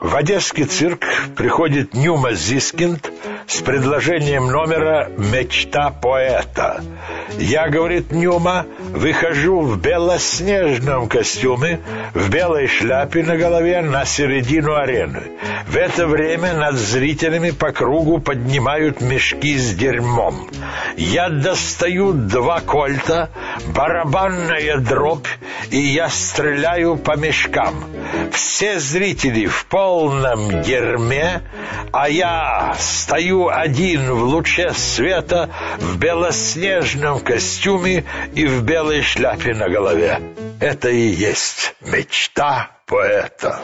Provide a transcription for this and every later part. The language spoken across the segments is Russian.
В одесский цирк приходит Нюма Зискинд с предложением номера «Мечта поэта». Я, говорит Нюма, выхожу в белоснежном костюме, в белой шляпе на голове на середину арены. В это время над зрителями по кругу поднимают мешки с дерьмом. Я достаю два кольта, барабанная дробь, и я стреляю по мешкам. Все зрители в полном дерьме, а я стою один в луче света в белоснежном костюме и в белой шляпе на голове. Это и есть мечта поэта.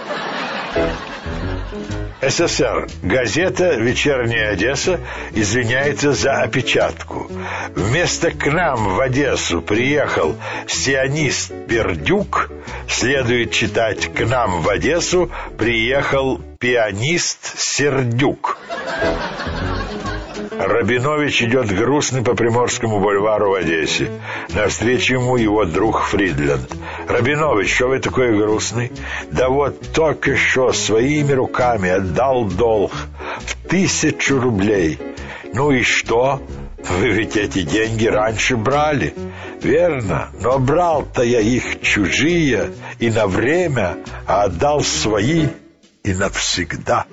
СССР. Газета «Вечерняя Одесса» извиняется за опечатку. Вместо «к нам в Одессу» приехал сионист Пердюк, следует читать «к нам в Одессу» приехал пианист Сердюк. Рабинович идет грустный по Приморскому бульвару в Одессе. Навстречу ему его друг Фридленд. «Рабинович, что вы такой грустный?» «Да вот только что своими руками отдал долг в тысячу рублей». «Ну и что?» Вы ведь эти деньги раньше брали. Верно, но брал-то я их чужие и на время, а отдал свои и навсегда.